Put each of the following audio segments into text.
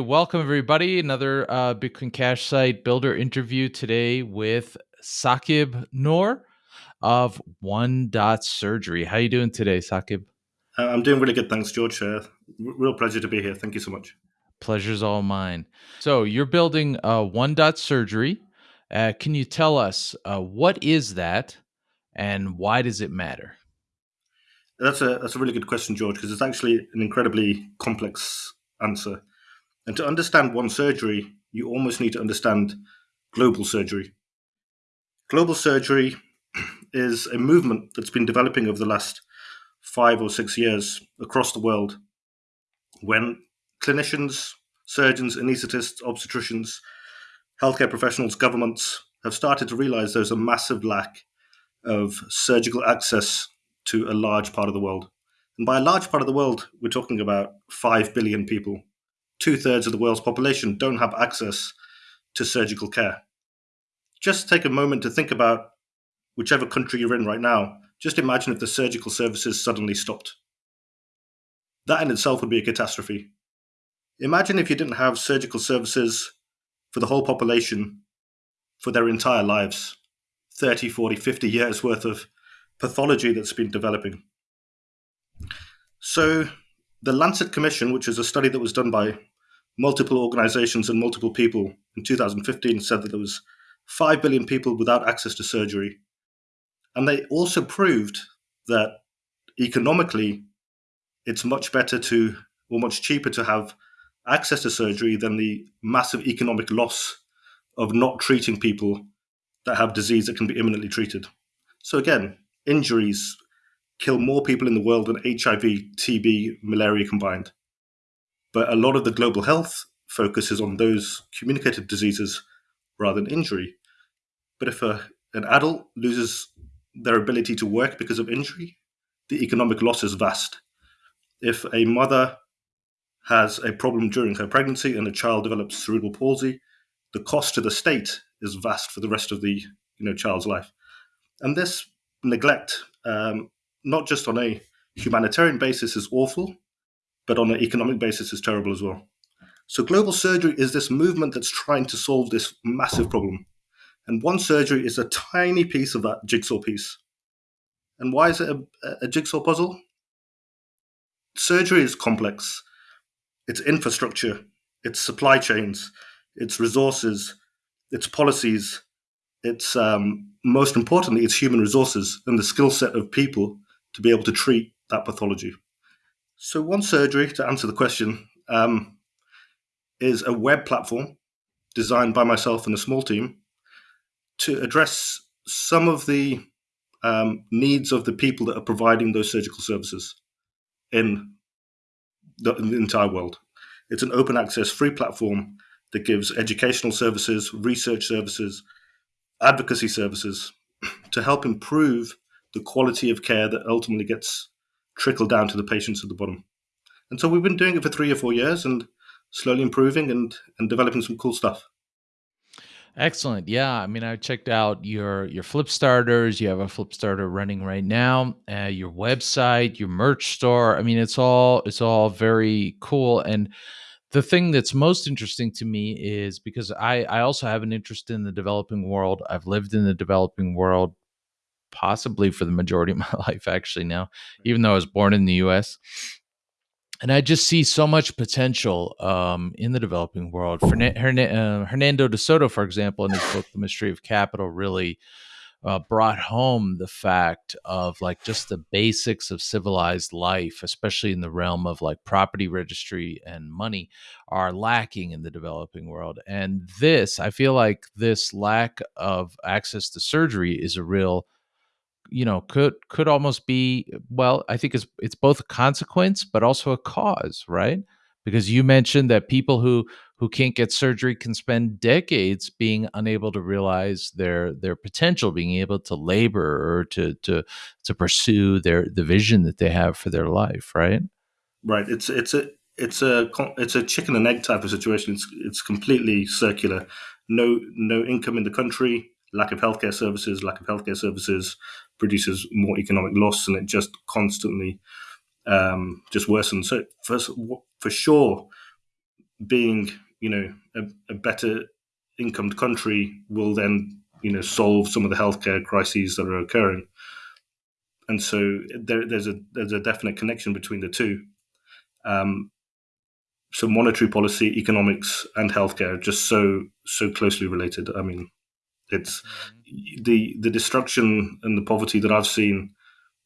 Welcome, everybody. Another uh, Bitcoin Cash site builder interview today with Saqib Noor of One Dot Surgery. How are you doing today, Saqib? Uh, I'm doing really good, thanks, George. Uh, real pleasure to be here. Thank you so much. Pleasure's all mine. So you're building uh, One Dot Surgery. Uh, can you tell us uh, what is that, and why does it matter? That's a that's a really good question, George, because it's actually an incredibly complex answer. And to understand one surgery, you almost need to understand global surgery. Global surgery is a movement that's been developing over the last five or six years across the world when clinicians, surgeons, anaesthetists, obstetricians, healthcare professionals, governments have started to realize there's a massive lack of surgical access to a large part of the world. And by a large part of the world, we're talking about 5 billion people. Two thirds of the world's population don't have access to surgical care. Just take a moment to think about whichever country you're in right now. Just imagine if the surgical services suddenly stopped. That in itself would be a catastrophe. Imagine if you didn't have surgical services for the whole population for their entire lives 30, 40, 50 years worth of pathology that's been developing. So, the Lancet Commission, which is a study that was done by multiple organizations and multiple people in 2015, said that there was 5 billion people without access to surgery. And they also proved that economically, it's much better to, or much cheaper to have access to surgery than the massive economic loss of not treating people that have disease that can be imminently treated. So, again, injuries kill more people in the world than HIV, TB, malaria combined. But a lot of the global health focuses on those communicated diseases rather than injury. But if a, an adult loses their ability to work because of injury, the economic loss is vast. If a mother has a problem during her pregnancy and a child develops cerebral palsy, the cost to the state is vast for the rest of the you know child's life. And this neglect, um, not just on a humanitarian basis, is awful, but on an economic basis is terrible as well. So global surgery is this movement that's trying to solve this massive problem. And one surgery is a tiny piece of that jigsaw piece. And why is it a, a jigsaw puzzle? Surgery is complex its infrastructure, its supply chains, its resources, its policies, its um, most importantly, its human resources and the skill set of people to be able to treat that pathology. So, one surgery, to answer the question, um, is a web platform designed by myself and a small team to address some of the um, needs of the people that are providing those surgical services in the, the entire world. It's an open access free platform that gives educational services, research services, advocacy services to help improve the quality of care that ultimately gets trickled down to the patients at the bottom. And so we've been doing it for three or four years and slowly improving and, and developing some cool stuff. Excellent. Yeah, I mean, I checked out your your Flipstarters. You have a Flipstarter running right now. Uh, your website, your merch store. I mean, it's all it's all very cool. And the thing that's most interesting to me is because I I also have an interest in the developing world. I've lived in the developing world possibly for the majority of my life actually now, even though I was born in the U.S and I just see so much potential um, in the developing world. Fern- uh, Hernando de Soto, for example, in his book *The Mystery of Capital*, really uh, brought home the fact of like just the basics of civilized life, especially in the realm of like property registry and money, are lacking in the developing world. And this, I feel like, this lack of access to surgery is a real you know could could almost be well i think it's it's both a consequence but also a cause right? Because you mentioned that people who who can't get surgery can spend decades being unable to realize their their potential being able to labor or to to to pursue their the vision that they have for their life right? Right. It's it's a it's a it's a chicken and egg type of situation. It's it's completely circular. No no income in the country lack of healthcare services lack of healthcare services produces more economic loss, and it just constantly um, just worsens. So for for sure, being you know a, a better incomed country will then you know solve some of the healthcare crises that are occurring and so there, there's a there's a definite connection between the two um, so monetary policy economics and healthcare are just so so closely related i mean it's. The the destruction and the poverty that i've seen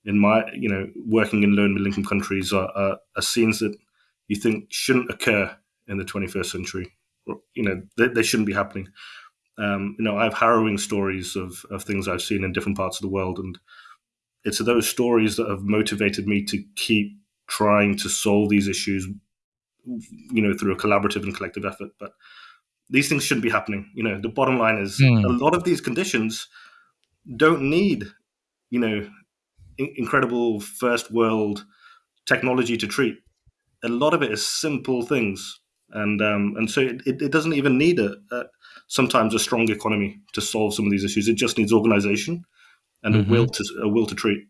in my you know working in low and middle income countries are, are, are scenes that you think shouldn't occur in the 21st century. You know, they, they shouldn't be happening. Um, you know, I have harrowing stories of, of things I've seen in different parts of the world, and it's those stories that have motivated me to keep trying to solve these issues, you know, through a collaborative and collective effort. But these things shouldn't be happening. You know, the bottom line is mm. a lot of these conditions don't need, you know, in- incredible first world technology to treat. A lot of it is simple things and um, and so it, it doesn't even need a, a, sometimes a strong economy to solve some of these issues. It just needs organization and mm-hmm. a will to a will to treat.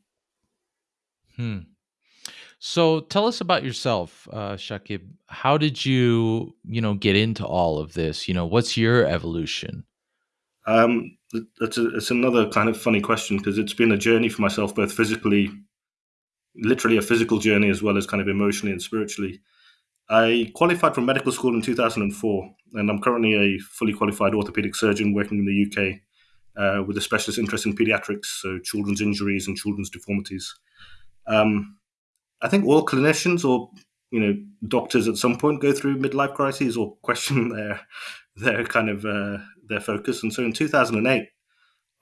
Hmm. So tell us about yourself, uh, Saqib. How did you you know get into all of this? You know, what's your evolution? Um, that's a, it's another kind of funny question because it's been a journey for myself, both physically, literally a physical journey, as well as kind of emotionally and spiritually. I qualified from medical school in 2004, and I'm currently a fully qualified orthopedic surgeon working in the UK uh, with a specialist interest in pediatrics, so children's injuries and children's deformities. Um, I think all clinicians or you know doctors at some point go through midlife crises or question their their kind of uh, their focus. And so in 2008,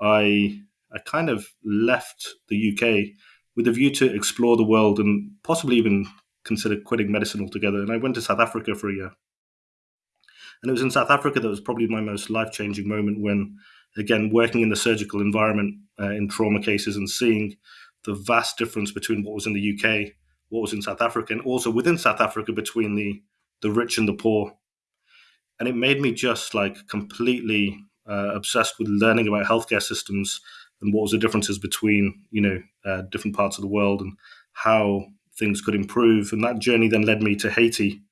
I I kind of left the UK with a view to explore the world and possibly even consider quitting medicine altogether. And I went to South Africa for a year. And it was in South Africa that was probably my most life changing moment when, again, working in the surgical environment uh, in trauma cases and seeing the vast difference between what was in the UK, what was in South Africa, and also within South Africa between the, the rich and the poor. And it made me just like completely uh, obsessed with learning about healthcare systems and what was the differences between, you know, uh, different parts of the world and how things could improve. And that journey then led me to Haiti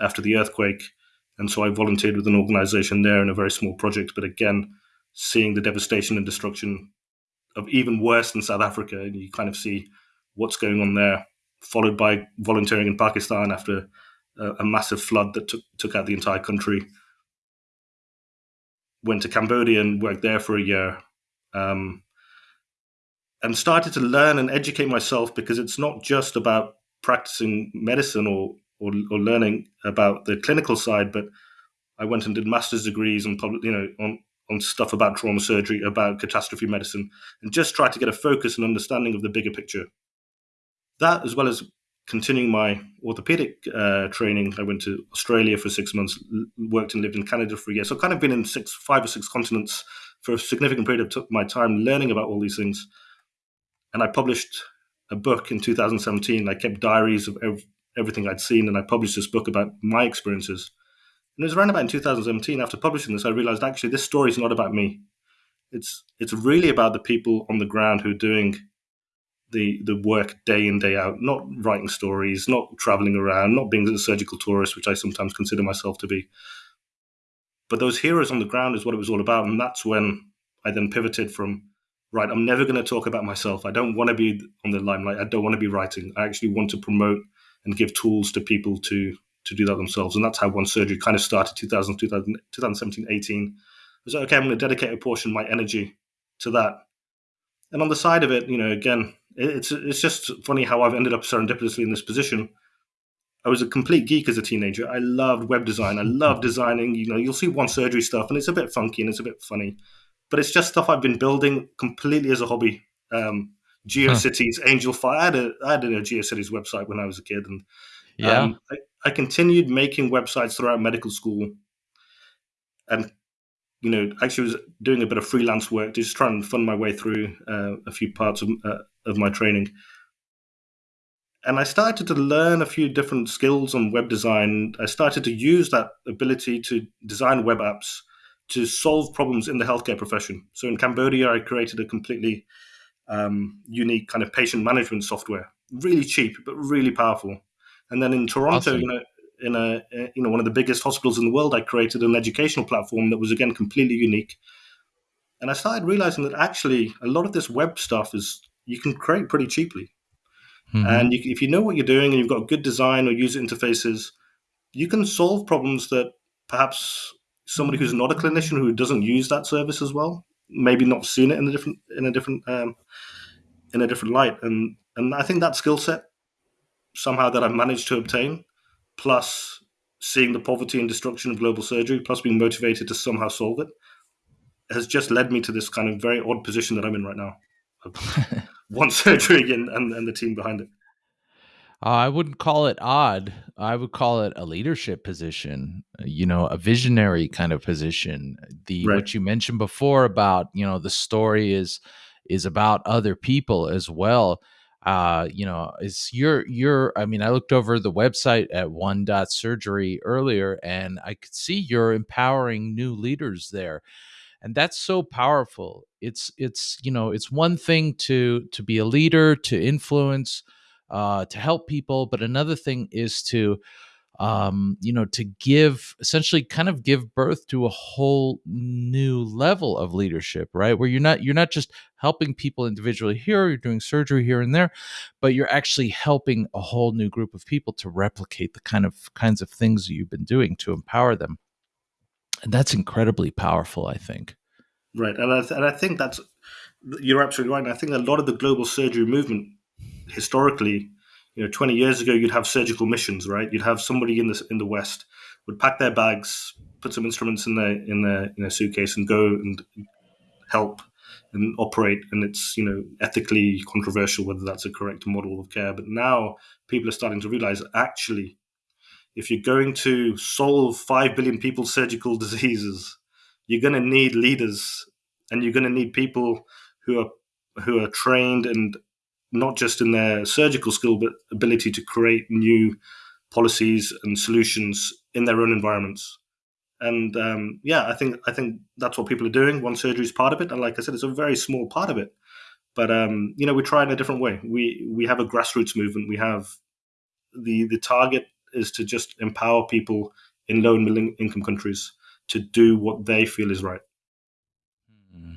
after the earthquake. And so I volunteered with an organization there in a very small project. But again, seeing the devastation and destruction of even worse than South Africa, and you kind of see what's going on there, followed by volunteering in Pakistan after a, a massive flood that took, took out the entire country. Went to Cambodia and worked there for a year. Um, and started to learn and educate myself because it's not just about practicing medicine or, or, or learning about the clinical side, but I went and did master's degrees on public, you know, on on stuff about trauma surgery, about catastrophe medicine, and just tried to get a focus and understanding of the bigger picture. That, as well as continuing my orthopedic uh, training, I went to Australia for six months, worked and lived in Canada for a year. So, kind of been in six, five or six continents for a significant period of took my time, learning about all these things and I published a book in 2017. I kept diaries of ev- everything I'd seen, and I published this book about my experiences. And it was around about in 2017, after publishing this, I realized actually this story is not about me. It's it's really about the people on the ground who are doing the the work day in day out, not writing stories, not traveling around, not being a surgical tourist, which I sometimes consider myself to be. But those heroes on the ground is what it was all about, and that's when I then pivoted from right, I'm never going to talk about myself. I don't want to be on the limelight. I don't want to be writing. I actually want to promote and give tools to people to to do that themselves. And that's how One Surgery kind of started 2000, 2000 2017, 18. I was like, okay, I'm going to dedicate a portion of my energy to that. And on the side of it, you know, again, it's it's just funny how I've ended up serendipitously in this position. I was a complete geek as a teenager. I loved web design. I loved designing. You know, you'll see One Surgery stuff, and it's a bit funky and it's a bit funny but it's just stuff I've been building completely as a hobby. Um, GeoCities, huh. Angelfire. I had, a, I had a GeoCities website when I was a kid, and yeah, um, I, I, continued making websites throughout medical school, and you know, actually was doing a bit of freelance work, just trying to fund my way through uh, a few parts of, uh, of my training. And I started to learn a few different skills on web design. I started to use that ability to design web apps to solve problems in the healthcare profession. So in Cambodia, I created a completely um, unique kind of patient management software, really cheap but really powerful. And then in Toronto, awesome. you know, in a you know one of the biggest hospitals in the world. I created an educational platform that was again completely unique, and I started realizing that actually a lot of this web stuff is you can create pretty cheaply, mm-hmm. and you, if you know what you're doing and you've got good design or user interfaces, you can solve problems that perhaps somebody who's not a clinician who doesn't use that service as well maybe not seen it in a different in a different um, in a different light and and I think that skill set somehow that I've managed to obtain, plus seeing the poverty and destruction of global surgery, plus being motivated to somehow solve it, has just led me to this kind of very odd position that I'm in right now. one surgery and, and, and the team behind it. Uh, I wouldn't call it odd. I would call it a leadership position, you know, a visionary kind of position. The right. what you mentioned before about, you know, the story is is about other people as well uh, you know, is your your I mean, I looked over the website at one dot surgery earlier and I could see you're empowering new leaders there. And that's so powerful. It's it's you know, it's one thing to to be a leader, to influence, uh, to help people, but another thing is to um, you know, to give essentially kind of give birth to a whole new level of leadership, right? Where you're not you're not just helping people individually here, you're doing surgery here and there, but you're actually helping a whole new group of people to replicate the kind of kinds of things you've been doing to empower them. And that's incredibly powerful, I think. Right, and I, th- and I think that's you're absolutely right. I think a lot of the global surgery movement historically you know 20 years ago you'd have surgical missions right you'd have somebody in the in the west would pack their bags put some instruments in their in their in their suitcase and go and help and operate and it's you know ethically controversial whether that's a correct model of care but now people are starting to realize actually if you're going to solve 5 billion people's surgical diseases you're going to need leaders and you're going to need people who are who are trained and not just in their surgical skill, but ability to create new policies and solutions in their own environments. And um, yeah, I think I think that's what people are doing. One surgery is part of it, and like I said, it's a very small part of it. But um, you know, we try in a different way. We we have a grassroots movement. We have the the target is to just empower people in low and middle income countries to do what they feel is right. Hmm.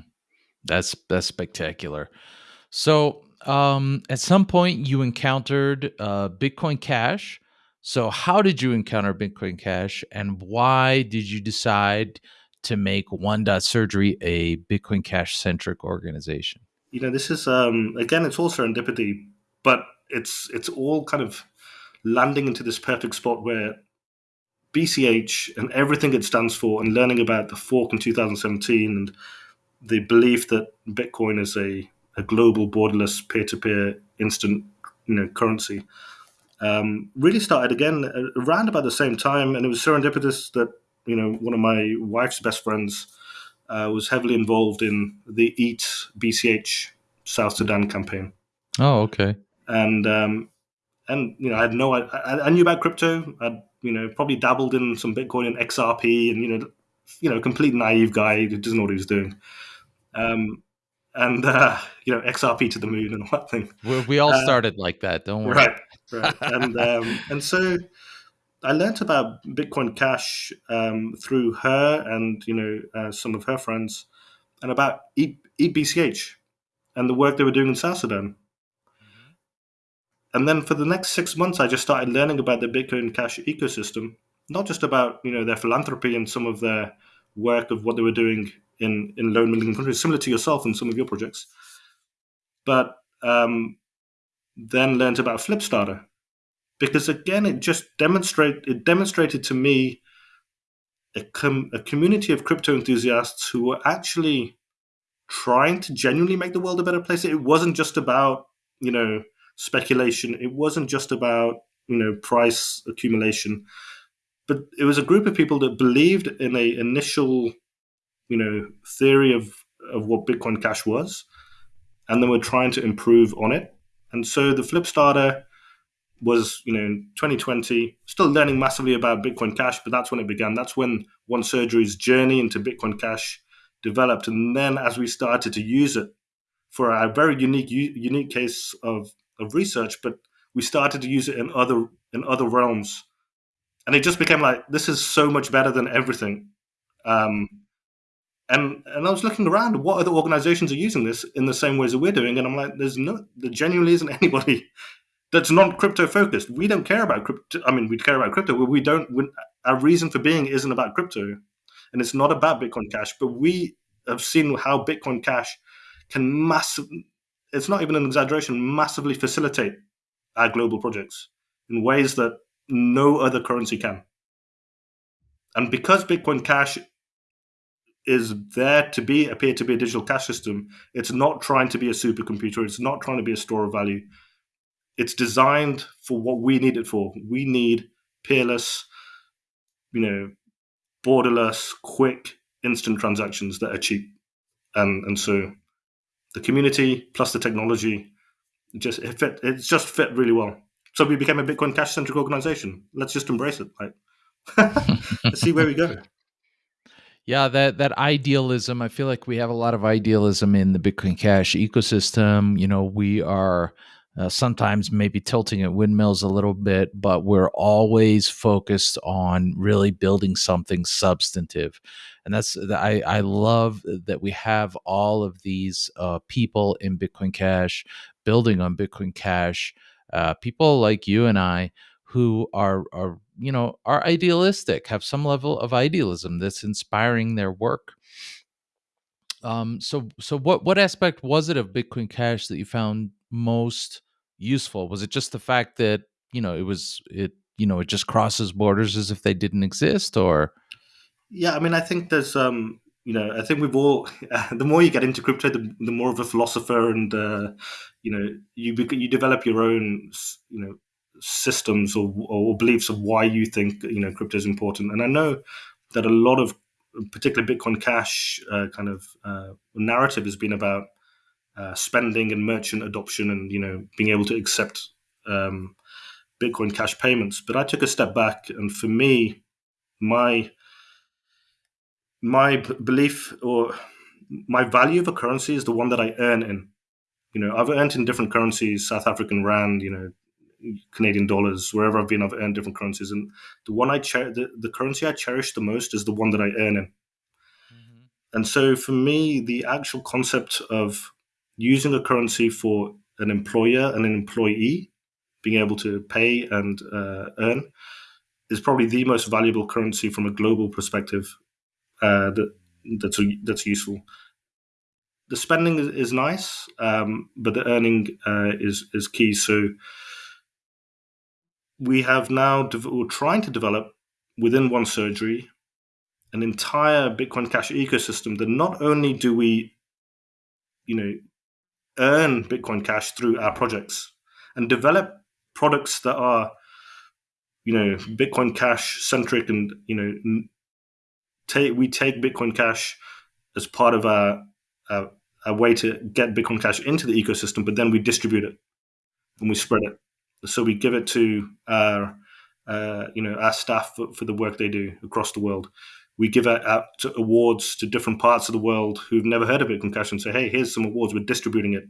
That's that's spectacular. So um, at some point you encountered uh, Bitcoin Cash. So, how did you encounter Bitcoin Cash, and why did you decide to make One Dot Surgery a Bitcoin Cash centric organization? You know, this is um, again, it's all serendipity, but it's it's all kind of landing into this perfect spot where BCH and everything it stands for, and learning about the fork in 2017 and the belief that Bitcoin is a a global borderless peer-to-peer instant you know currency um, really started again around about the same time. And it was serendipitous that you know one of my wife's best friends uh, was heavily involved in the eat bch south sudan campaign. Oh okay. And um, and you know i had no I, I knew about crypto i'd you know probably dabbled in some bitcoin and xrp and you know you know complete naive guy who doesn't know what he was doing um, and uh, you know XRP to the moon and all that thing. We, we all uh, started like that, don't we? Right, right. and um, and so I learned about Bitcoin Cash um, through her and you know uh, some of her friends, and about e- eBCH and the work they were doing in South Sudan. And then for the next six months, I just started learning about the Bitcoin Cash ecosystem, not just about you know their philanthropy and some of their work of what they were doing in in low middle income countries, similar to yourself and some of your projects. But um, then learned about Flipstarter because again, it just demonstrate it demonstrated to me a, com- a community of crypto enthusiasts who were actually trying to genuinely make the world a better place. It wasn't just about you know speculation. It wasn't just about you know price accumulation, but it was a group of people that believed in a initial you know theory of of what Bitcoin Cash was, and then we're trying to improve on it. And so the Flipstarter was you know in 2020 still learning massively about Bitcoin Cash, but that's when it began. That's when One Surgery's journey into Bitcoin Cash developed, and then as we started to use it for a very unique unique case of of research, but we started to use it in other in other realms and it just became like this is so much better than everything. Um, and and I was looking around, what other organizations are using this in the same ways that we're doing, and I'm like, there's no, there genuinely isn't anybody that's not crypto focused. We don't care about crypto. I mean, we care about crypto, but we don't. We, our reason for being isn't about crypto, and it's not about Bitcoin Cash. But we have seen how Bitcoin Cash can massive. It's not even an exaggeration. Massively facilitate our global projects in ways that no other currency can. And because Bitcoin Cash is there to be appear to be a digital cash system, it's not trying to be a supercomputer. It's not trying to be a store of value. It's designed for what we need it for. We need peerless, you know, borderless, quick, instant transactions that are cheap. And and so the community plus the technology just it fit it's just fit really well. So we became a Bitcoin Cash centric organization. Let's just embrace it. Like, let's see where we go. Yeah, that that idealism. I feel like we have a lot of idealism in the Bitcoin Cash ecosystem. You know, we are uh, sometimes maybe tilting at windmills a little bit, but we're always focused on really building something substantive. And that's I I love that we have all of these uh, people in Bitcoin Cash building on Bitcoin Cash uh, people like you and I who are are you know are idealistic, have some level of idealism that's inspiring their work. Um, so so what what aspect was it of Bitcoin Cash that you found most useful? Was it just the fact that you know it was it you know it just crosses borders as if they didn't exist, or yeah, I mean, I think there's um you know, I think we've all. The more you get into crypto, the, the more of a philosopher, and uh, you know, you you develop your own, you know, systems or, or beliefs of why you think you know crypto is important. And I know that a lot of, particularly Bitcoin Cash, uh, kind of uh, narrative has been about uh, spending and merchant adoption, and you know, being able to accept um, Bitcoin Cash payments. But I took a step back, and for me, my my belief or my value of a currency is the one that I earn in. You know, I've earned in different currencies, South African rand, you know, Canadian dollars, wherever I've been, I've earned different currencies, and the one I cher- the, the currency I cherish the most is the one that I earn in. Mm-hmm. And so, for me, the actual concept of using a currency for an employer and an employee being able to pay and uh, earn is probably the most valuable currency from a global perspective uh, that that's that's useful. The spending is, nice, um, but the earning uh, is is key. So we have now we're trying to develop within one surgery an entire Bitcoin Cash ecosystem that not only do we, you know, earn Bitcoin Cash through our projects and develop products that are, you know, Bitcoin Cash centric and you know take we take Bitcoin Cash as part of our, our, our way to get Bitcoin Cash into the ecosystem, but then we distribute it and we spread it. So we give it to our uh, you know our staff for, for, the work they do across the world. We give out awards to different parts of the world who've never heard of Bitcoin Cash and say, hey, here's some awards. We're distributing it.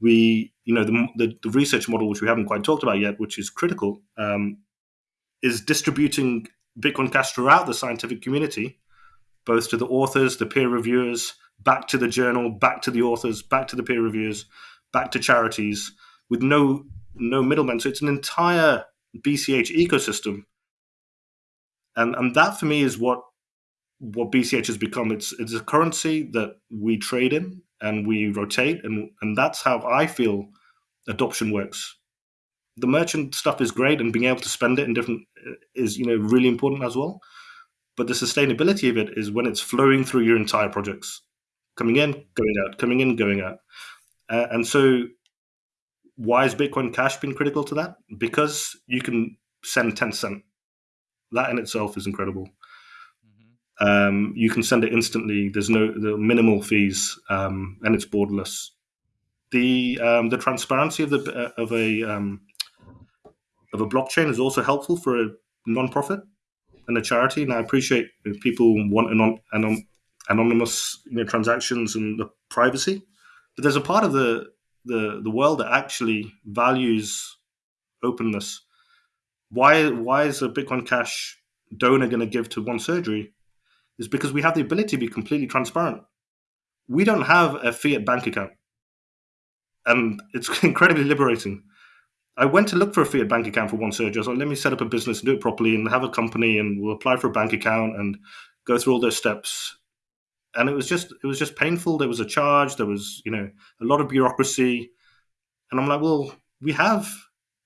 We, you know, the, the, the research model, which we haven't quite talked about yet, which is critical, um, is distributing Bitcoin Cash throughout the scientific community both to the authors, the peer reviewers, back to the journal, back to the authors, back to the peer reviewers, back to charities, with no no middlemen. So it's an entire BCH ecosystem, and and that for me is what what BCH has become. It's it's a currency that we trade in and we rotate, and and that's how I feel adoption works. The merchant stuff is great, and being able to spend it in different is you know really important as well. But the sustainability of it is when it's flowing through your entire projects, coming in, going out, coming in, going out. Uh, and so, why has Bitcoin Cash been critical to that? Because you can send 10 cent. That in itself is incredible. Um, you can send it instantly. There's no the minimal fees, um, and it's borderless. The um, the transparency of the uh, of a um, of a blockchain is also helpful for a nonprofit and a charity. And I appreciate if people want anon- anon- anonymous you know, transactions and the privacy, but there's a part of the, the the world that actually values openness. why why is a Bitcoin Cash donor going to give to one surgery? Is because we have the ability to be completely transparent. We don't have a fiat bank account, and it's incredibly liberating. I went to look for a fiat bank account for one surgery. I was like, let me set up a business and do it properly and have a company and we'll apply for a bank account and go through all those steps. And it was just it was just painful. There was a charge, there was, you know, a lot of bureaucracy. And I'm like, well, we have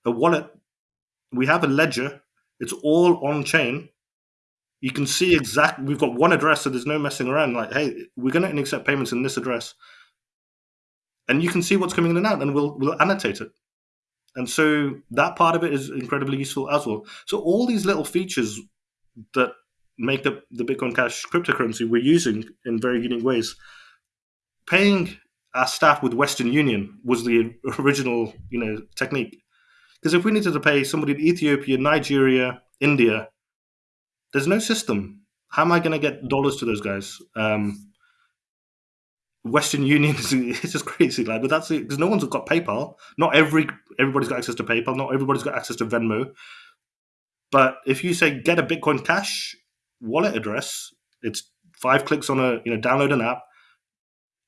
a wallet, we have a ledger, it's all on chain. You can see exactly we've got one address, so there's no messing around. Like, hey, we're gonna accept payments in this address. And you can see what's coming in and out, and we'll we'll annotate it. And so that part of it is incredibly useful as well. So all these little features that make up the Bitcoin Cash cryptocurrency we're using in very unique ways. Paying our staff with Western Union was the original, you know, technique. Because if we needed to pay somebody in Ethiopia, Nigeria, India, there's no system. How am I going to get dollars to those guys? Um, Western Union is it's just crazy, like, but that's because no one's got PayPal. Not every everybody's got access to PayPal. Not everybody's got access to Venmo. But if you say get a Bitcoin Cash wallet address, it's five clicks on a you know download an app.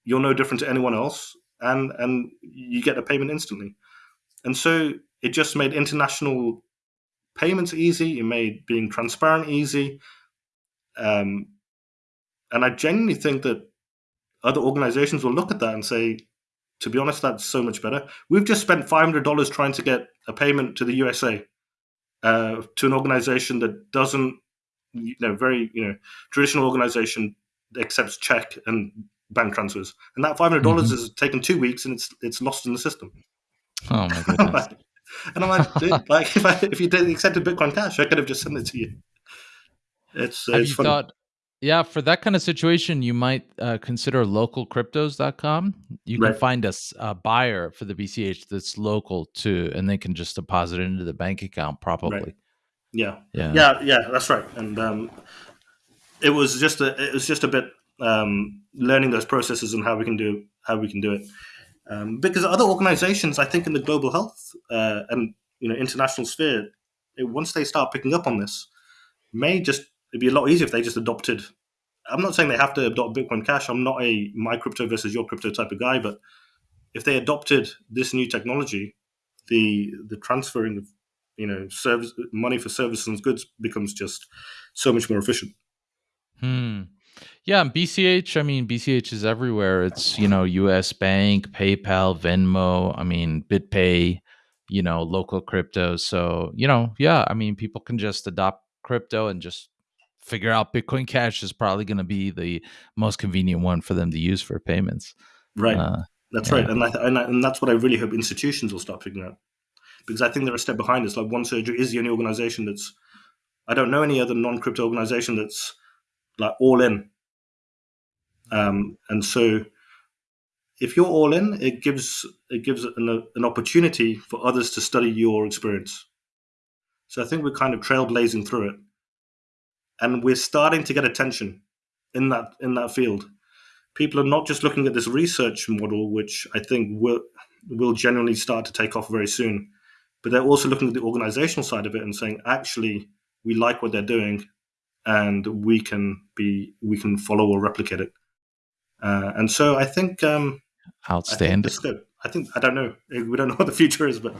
You're no different to anyone else, and and you get a payment instantly. And so it just made international payments easy. It made being transparent easy. Um, and I genuinely think that other organizations will look at that and say, to be honest, that's so much better. We've just spent $500 trying to get a payment to the USA uh, to an organization that doesn't, you know, very, you know, traditional organization accepts check and bank transfers. And that $500 mm-hmm. has taken two weeks and it's it's lost in the system. Oh my goodness. and I'm like, like if, I, if you did accepted Bitcoin Cash, I could have just sent it to you. It's, have it's you funny. thought yeah, for that kind of situation, you might uh, consider localcryptos.com. You right. can find a, a, buyer for the BCH that's local too, and they can just deposit it into the bank account probably. Right. Yeah. yeah, yeah, yeah. That's right. And um, it was just a it was just a bit um, learning those processes and how we can do how we can do it. Um, because other organizations, I think, in the global health uh, and you know international sphere, once they start picking up on this, may just it'd be a lot easier if they just adopted. I'm not saying they have to adopt Bitcoin Cash. I'm not a my crypto versus your crypto type of guy, but if they adopted this new technology, the the transferring of you know service money for services and goods becomes just so much more efficient. Hmm. Yeah, BCH. I mean, BCH is everywhere. It's you know, U.S. Bank, PayPal, Venmo. I mean, BitPay. You know, local crypto. So you know, yeah. I mean, people can just adopt crypto and just figure out Bitcoin Cash is probably going to be the most convenient one for them to use for payments. Right. Uh, that's yeah. right, and, I, and, I, and that's what I really hope institutions will start figuring out, because I think they're a step behind us. Like One Surgery is the only organization that's I don't know any other non-crypto organization that's like all in. Um, and so, if you're all in, it gives it gives an, an opportunity for others to study your experience. So I think we're kind of trailblazing through it and we're starting to get attention in that in that field. People are not just looking at this research model, which I think will will generally start to take off very soon, but they're also looking at the organizational side of it and saying, actually, we like what they're doing, and we can be we can follow or replicate it. Uh, and so I think um, outstanding. I think, I think I don't know. We don't know what the future is, but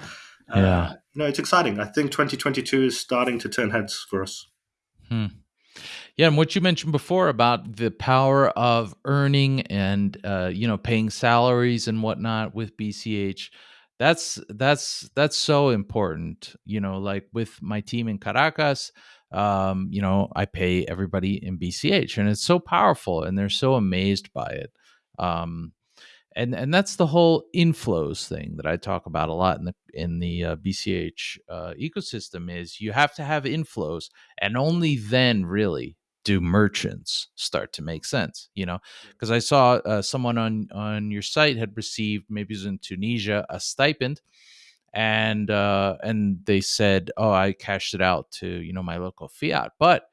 uh, yeah, no, it's exciting. I think 2022 is starting to turn heads for us. Hmm. Yeah, and what you mentioned before about the power of earning and uh, you know paying salaries and whatnot with BCH, that's that's that's so important. You know, like with my team in Caracas, um, you know, I pay everybody in BCH, and it's so powerful, and they're so amazed by it. Um, and and that's the whole inflows thing that I talk about a lot in the in the uh, BCH uh, ecosystem is you have to have inflows, and only then really do merchants start to make sense you know because i saw uh, someone on on your site had received maybe it was in tunisia a stipend and uh and they said oh i cashed it out to you know my local fiat but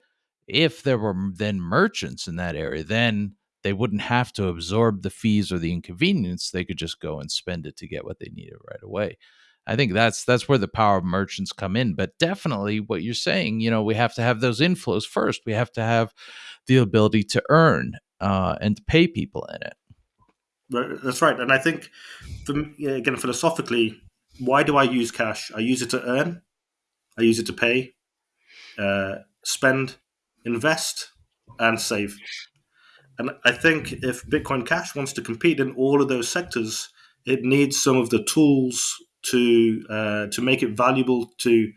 if there were then merchants in that area then they wouldn't have to absorb the fees or the inconvenience they could just go and spend it to get what they needed right away I think that's that's where the power of merchants come in. But definitely, what you're saying, you know, we have to have those inflows first. We have to have the ability to earn uh, and to pay people in it. That's right, and I think, again, philosophically, why do I use cash? I use it to earn, I use it to pay, uh, spend, invest, and save. And I think if Bitcoin Cash wants to compete in all of those sectors, it needs some of the tools to uh, to make it valuable to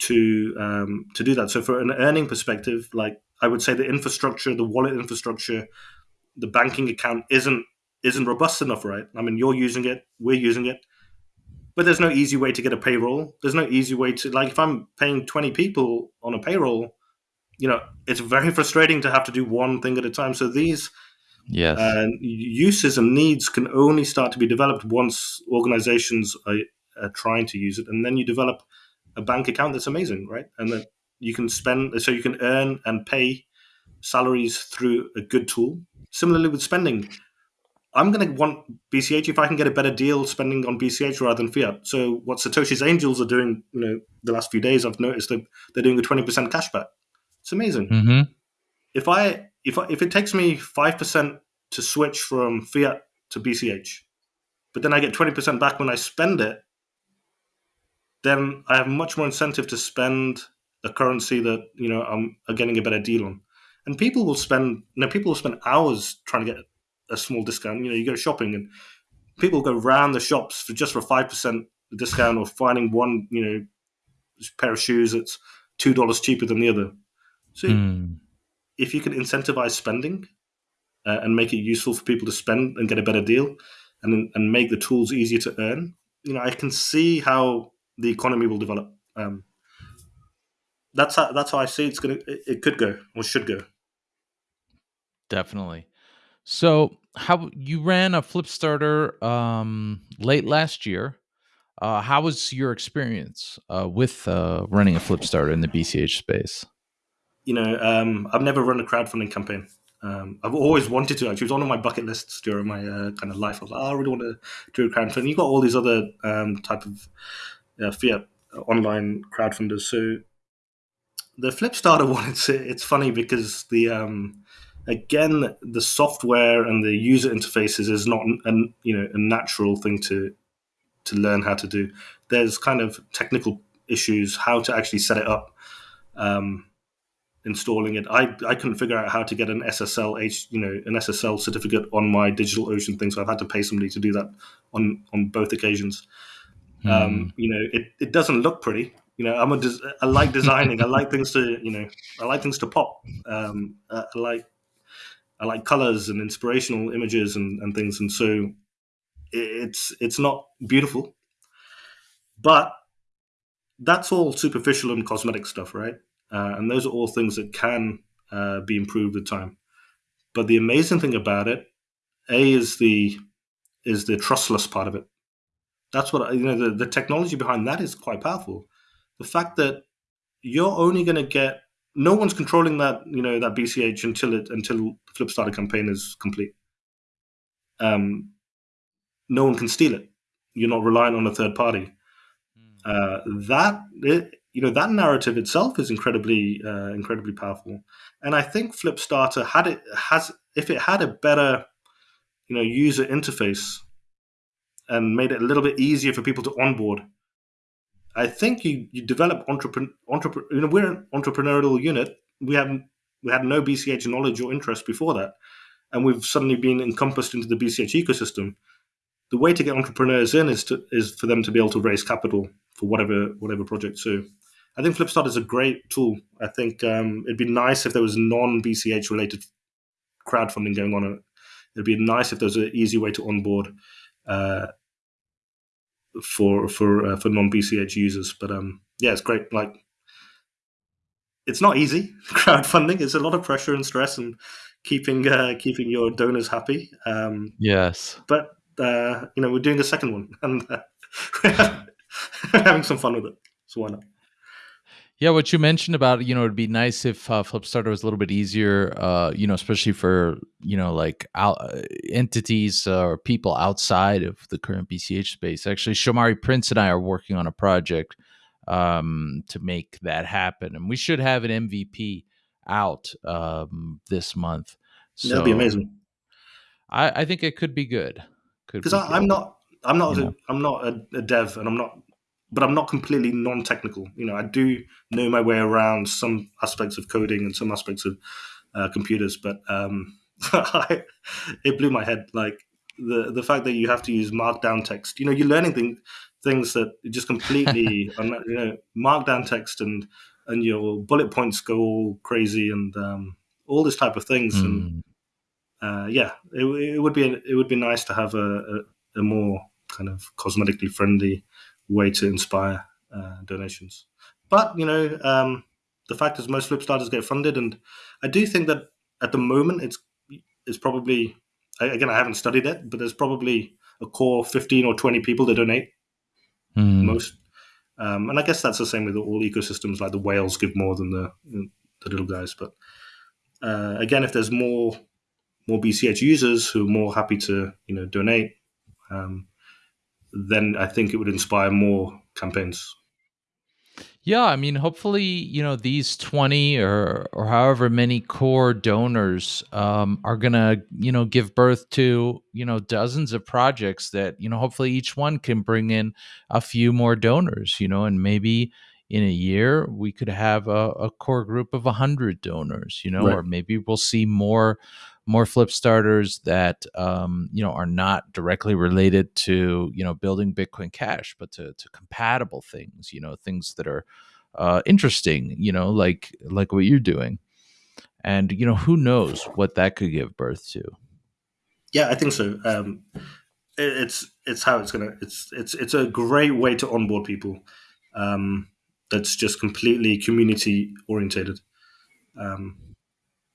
to um, to do that. So, for an earning perspective, like I would say, the infrastructure, the wallet infrastructure, the banking account isn't isn't robust enough, right? I mean, you're using it, we're using it, but there's no easy way to get a payroll. There's no easy way to like if I'm paying 20 people on a payroll, you know, it's very frustrating to have to do one thing at a time. So these yes. Uh, uses and needs can only start to be developed once organizations are, are, trying to use it, and then you develop a bank account that's amazing, right? And then you can spend, so you can earn and pay salaries through a good tool. Similarly with spending, I'm going to want BCH if I can get a better deal spending on BCH rather than fiat. So what Satoshi's Angels are doing, you know, the last few days, I've noticed that they're doing a 20% cashback. It's amazing. Mm-hmm. If I if I, if it takes me five percent to switch from fiat to BCH, but then I get 20% back when I spend it, then I have much more incentive to spend a currency that you know I'm getting a better deal on. And people will spend, you know, people will spend hours trying to get a small discount. You know, you go shopping and people go round the shops for just for five percent discount or finding one, you know, pair of shoes that's two dollars cheaper than the other. So mm. if you can incentivize spending uh, and make it useful for people to spend and get a better deal, and and make the tools easier to earn, you know, I can see how the economy will develop. Um, that's how that's how I see it's gonna. It, it could go or should go. Definitely. So, how you ran a Flipstarter um, late last year? Uh, how was your experience uh, with uh, running a Flipstarter in the BCH space? You know, um, I've never run a crowdfunding campaign. Um, I've always wanted to. Actually, it was one of my bucket lists during my uh, kind of life. I was like, oh, I really want to do a crowdfunding. You've got all these other um, type of uh, fiat online crowdfunders. So the Flipstarter one, it's it's funny because the um, again, the software and the user interfaces is not a, you know a natural thing to to learn how to do. There's kind of technical issues how to actually set it up, um, installing it. I I couldn't figure out how to get an SSL H you know an SSL certificate on my DigitalOcean thing, so I've had to pay somebody to do that on on both occasions. Mm. Um, you know, it, it doesn't look pretty. You know, I'm a des- I like designing. I like things to you know I like things to pop. Um, I like I like colors and inspirational images and, and things, and so it's it's not beautiful, but that's all superficial and cosmetic stuff, right? Uh, and those are all things that can uh, be improved with time. But the amazing thing about it, a is the is the trustless part of it. That's what you know. The, the technology behind that is quite powerful. The fact that you're only going to get no one's controlling that you know that BCH until it until the Flipstarter campaign is complete. Um, no one can steal it. You're not relying on a third party. Mm. Uh, that it, you know that narrative itself is incredibly uh, incredibly powerful, and I think Flipstarter had it has if it had a better you know user interface and made it a little bit easier for people to onboard I think you, you develop entrepreneur, you know, we're an entrepreneurial unit. We haven't we had no BCH knowledge or interest before that, and we've suddenly been encompassed into the BCH ecosystem. The way to get entrepreneurs in is to is for them to be able to raise capital for whatever whatever project. So, I think Flipstart is a great tool. I think um, it'd be nice if there was non BCH related crowdfunding going on. It'd be nice if there was an easy way to onboard. Uh, for for uh, for non BCH users. But um, yeah, it's great. Like, it's not easy crowdfunding. It's a lot of pressure and stress and keeping uh, keeping your donors happy. Um, yes, but uh, you know we're doing a second one and uh, we're having some fun with it. So why not? Yeah, what you mentioned about you know it'd be nice if uh, Flipstarter was a little bit easier, uh, you know, especially for you know like out, uh, entities uh, or people outside of the current BCH space. Actually, Shomari Prince and I are working on a project um, to make that happen, and we should have an MVP out um, this month. That'd be amazing. I, I think it could be good. Because be I'm not, I'm not, a. I'm not a, a dev, and I'm not, but I'm not completely non-technical. You know, I do know my way around some aspects of coding and some aspects of uh, computers, but um, it blew my head. Like the the fact that you have to use markdown text. You know, you're learning things things that just completely, you know, markdown text and and your bullet points go all crazy and um, all this type of things. And Mm. uh, yeah, it, it would be it would be nice to have a, a, a more kind of cosmetically friendly way to inspire uh, donations. But you know, um, the fact is most Flipstarters get funded, and I do think that at the moment it's it's probably again I haven't studied it, but there's probably a core fifteen or twenty people that donate Mm. most. Um, and I guess that's the same with all ecosystems. Like the whales give more than the the little guys. But uh, again, if there's more more BCH users who are more happy to you know donate, um, then I think it would inspire more campaigns. Yeah, I mean, hopefully, you know, these 20 or or however many core donors um, are gonna, you know, give birth to, you know, dozens of projects that, you know, hopefully each one can bring in a few more donors, you know, and maybe in a year we could have a, a core group of 100 donors, you know, Right. or maybe we'll see more more Flipstarters that um, you know are not directly related to you know building bitcoin cash but to, to compatible things you know things that are uh, interesting you know like like what you're doing and you know who knows what that could give birth to Yeah, I think so. Um, it, it's it's how it's gonna. It's it's it's a great way to onboard people. Um, that's just completely community orientated. Um,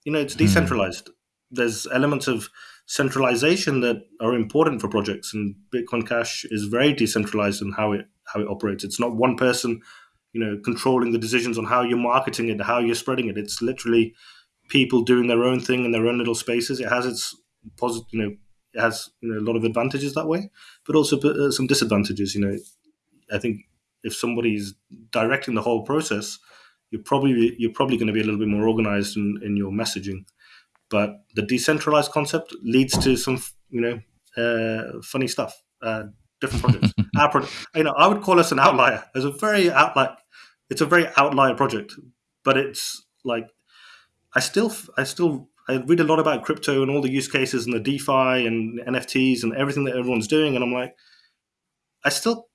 you know, it's Hmm. decentralized. There's elements of centralization that are important for projects, and Bitcoin Cash is very decentralized in how it how it operates. It's not one person, you know, controlling the decisions on how you're marketing it, how you're spreading it. It's literally people doing their own thing in their own little spaces. It has its positive, you know, it has you know a lot of advantages that way, but also uh, some disadvantages. You know, I think if somebody's directing the whole process, you're probably you're probably going to be a little bit more organized in, in your messaging. But the decentralized concept leads to some you know uh, funny stuff. Uh, different projects. Our you know, I would call us an outlier. As a very outlier. It's a very outlier project, but it's like I still I still I read a lot about crypto and all the use cases and the DeFi and NFTs and everything that everyone's doing, and I'm like, I still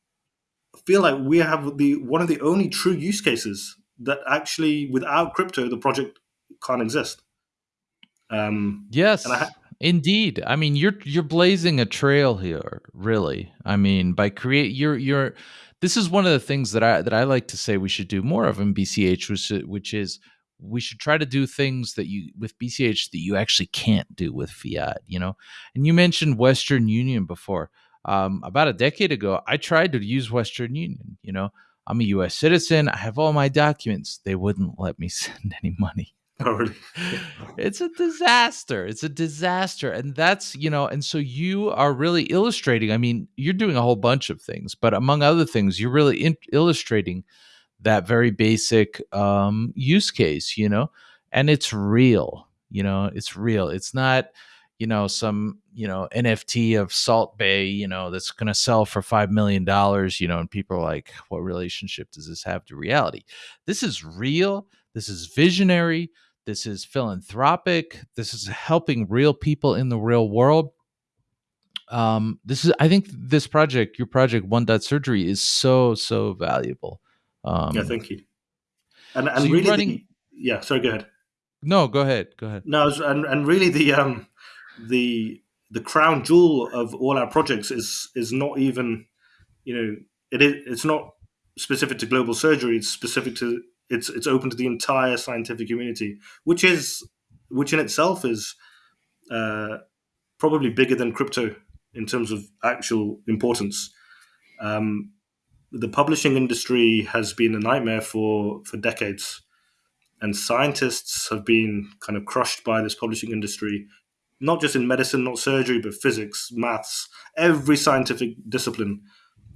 feel like we have the one of the only true use cases that actually without crypto the project can't exist. Um, and I Yes, indeed. I mean, you're you're blazing a trail here, really. I mean, by create you're you're this is one of the things that I that I like to say we should do more of in BCH, which which is we should try to do things that you with BCH that you actually can't do with fiat, you know. And you mentioned Western Union before. Um, about a decade ago, I tried to use Western Union. You know, I'm a U.S. citizen. I have all my documents. They wouldn't let me send any money really? it's a disaster. It's a disaster. And that's, you know, and so you are really illustrating. I mean, you're doing a whole bunch of things, but among other things, you're really in- illustrating that very basic um, use case, you know, and it's real, you know, it's real. It's not, you know, some, you know, NFT of Salt Bae, you know, that's going to sell for $5 million, dollars, you know, and people are like, what relationship does this have to reality? This is real. This is visionary. This is philanthropic. This is helping real people in the real world. Um, this is, I think, this project, your project, One Dot Surgery, is so so valuable. Um, Yeah, thank you. And and you're really running the yeah. Sorry, go ahead. No, go ahead. Go ahead. No, and and really the um the the crown jewel of all our projects is is not even you know it is it's not specific to global surgery it's specific to it's it's open to the entire scientific community which is which in itself is uh, probably bigger than crypto in terms of actual importance um, the publishing industry has been a nightmare for for decades, and scientists have been kind of crushed by this publishing industry. Not just in medicine, not surgery, but physics, maths, every scientific discipline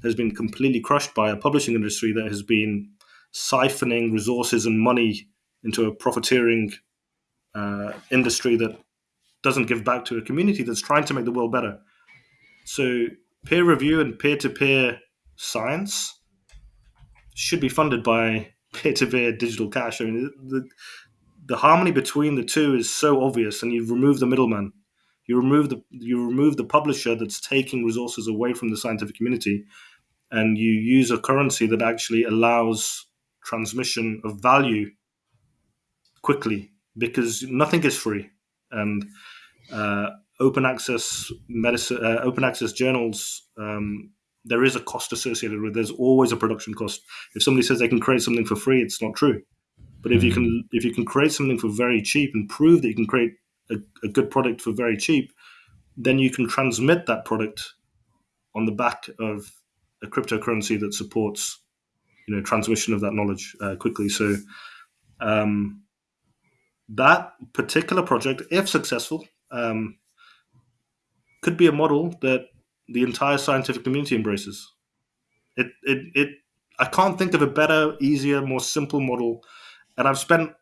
has been completely crushed by a publishing industry that has been siphoning resources and money into a profiteering uh, industry that doesn't give back to a community that's trying to make the world better. So, peer review and peer to peer science should be funded by peer to peer digital cash. I mean, the, the harmony between the two is so obvious, and you remove the middleman. You remove the you remove the publisher that's taking resources away from the scientific community, and you use a currency that actually allows transmission of value quickly because nothing is free. And uh, open access medicine uh, open access journals um, there is a cost associated with it. there's always a production cost. If somebody says they can create something for free it's not true. But if you can if you can create something for very cheap and prove that you can create a, a good product for very cheap then you can transmit that product on the back of a cryptocurrency that supports you know transmission of that knowledge uh, quickly so um, that particular project, if successful, um, could be a model that the entire scientific community embraces. It, it, it. I can't think of a better, easier, more simple model, and I've spent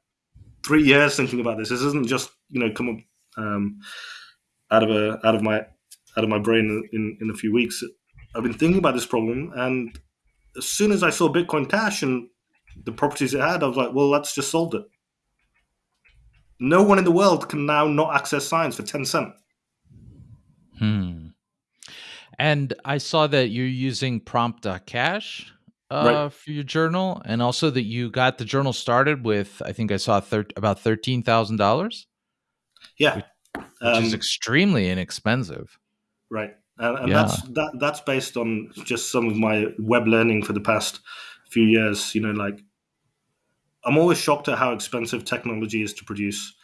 three years thinking about this. This isn't just you know come up um, out of a out of my out of my brain in in a few weeks. I've been thinking about this problem, and as soon as I saw Bitcoin Cash and the properties it had, I was like, well, let's just solve it. No one in the world can now not access science for 10 cents. Hmm. And I saw that you're using prompt.cash uh, right. for your journal, and also that you got the journal started with, I think I saw thir- about $13,000. Yeah. Which, which um, is extremely inexpensive. Right. And, and yeah. that's that, that's based on just some of my web learning for the past few years. You know, like I'm always shocked at how expensive technology is to produce.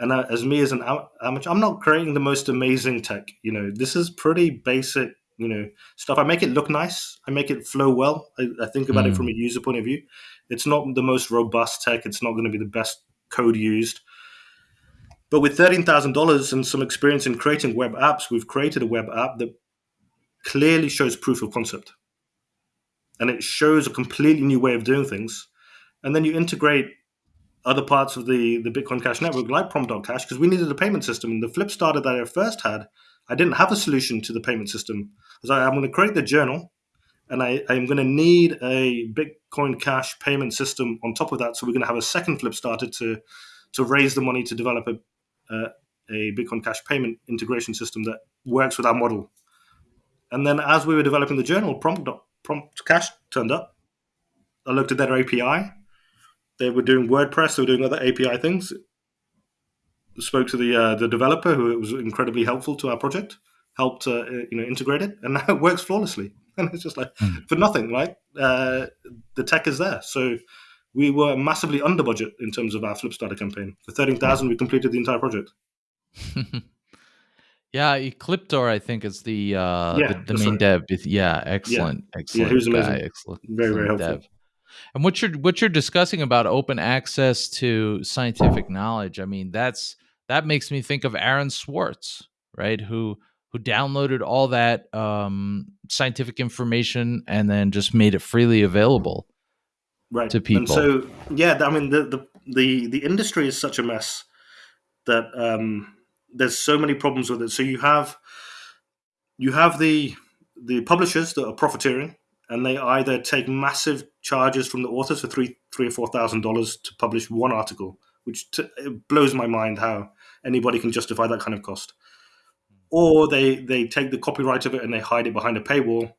And uh, as me as an amateur, I'm not creating the most amazing tech. You know, this is pretty basic, you know, stuff. I make it look nice. I make it flow well. I, I think about mm. it from a user point of view. It's not the most robust tech. It's not going to be the best code used. But with thirteen thousand dollars and some experience in creating web apps, we've created a web app that clearly shows proof of concept, and it shows a completely new way of doing things and then you integrate other parts of the, the Bitcoin Cash network like Prompt.cash because we needed a payment system. And the Flipstarter that I first had, I didn't have a solution to the payment system. I was like, I'm going to create the journal and I, I'm going to need a Bitcoin Cash payment system on top of that. So we're going to have a second Flipstarter to, to raise the money to develop a, uh, a Bitcoin Cash payment integration system that works with our model. And then as we were developing the journal, Prompt, Prompt Cash turned up. I looked at their API they were doing WordPress, they were doing other API things. Spoke to the uh, the developer, who was incredibly helpful to our project, helped uh, you know integrate it, and now it works flawlessly. And it's just like mm. for nothing, right? Uh, the tech is there, so we were massively under budget in terms of our Flipstarter campaign. For thirteen thousand, we completed the entire project. yeah, Ekliptor, I think, is the uh, yeah, the, the main right. dev. Yeah, excellent, yeah. excellent. Yeah, who's amazing. Guy, excellent, very, very helpful. Dev. And what you're what you're discussing about open access to scientific knowledge, I mean, that's that makes me think of Aaron Swartz, right? Who who downloaded all that um, scientific information and then just made it freely available right. to people. And so, yeah, I mean, the the the, the industry is such a mess that um, there's so many problems with it. So you have you have the the publishers that are profiteering and they either take massive charges from the authors for three, three or four thousand dollars to publish one article, which t- it blows my mind how anybody can justify that kind of cost. Or they they take the copyright of it and they hide it behind a paywall,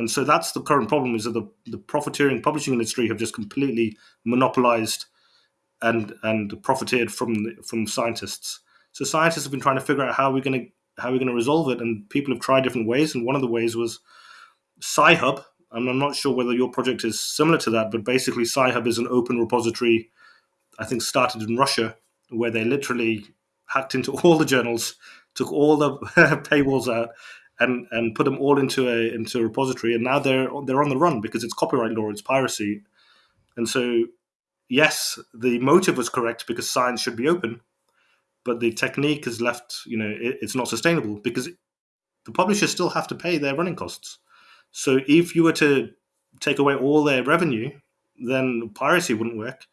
and so that's the current problem: is that the the profiteering publishing industry have just completely monopolized and and profiteered from from scientists. So scientists have been trying to figure out how we're going to how we're going to resolve it, and people have tried different ways. And one of the ways was Sci-Hub, and I'm not sure whether your project is similar to that, but basically Sci-Hub is an open repository, I think started in Russia, where they literally hacked into all the journals, took all the paywalls out, and and put them all into a into a repository, and now they're they're on the run because it's copyright law, it's piracy, and so yes, the motive was correct because science should be open, but the technique has left you know it, it's not sustainable because the publishers still have to pay their running costs. So if you were to take away all their revenue, then piracy wouldn't work.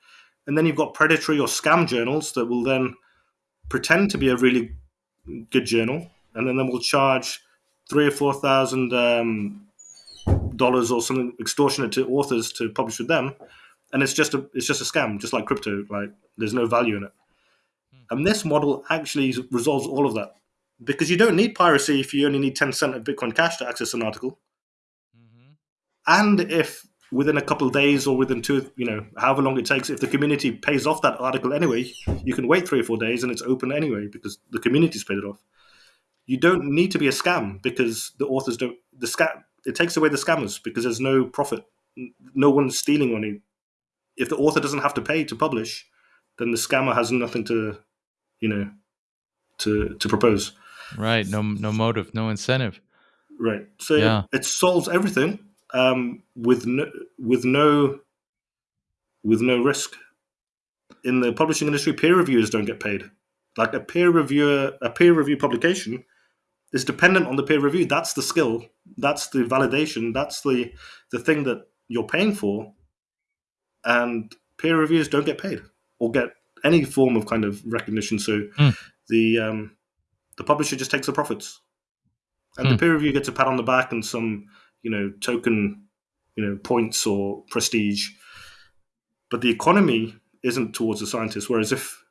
And then you've got predatory or scam journals that will then pretend to be a really good journal, and then they will charge three or four thousand um, dollars or something extortionate to authors to publish with them, and it's just a it's just a scam, just like crypto. Like there's no value in it. And this model actually resolves all of that because you don't need piracy if you only need 10 cent of Bitcoin Cash to access an article. Mm-hmm. And if within a couple of days or within two, you know, however long it takes, if the community pays off that article anyway, you can wait three or four days and it's open anyway because the community's paid it off. You don't need to be a scam because the authors don't, the scam, it takes away the scammers because there's no profit. No one's stealing money. If the author doesn't have to pay to publish, then the scammer has nothing to, you know, to, to propose. Right. No, no motive, no incentive. Right. So yeah. it solves everything um, with no, with no with no risk. In the publishing industry, peer reviewers don't get paid. Like a peer reviewer, a peer review publication is dependent on the peer review. That's the skill. That's the validation. That's the the thing that you're paying for. And peer reviewers don't get paid or get any form of kind of recognition. So mm. the um, the publisher just takes the profits, and mm. the hmm. peer review gets a pat on the back and some you know token you know points or prestige. But the economy isn't towards the scientists. Whereas if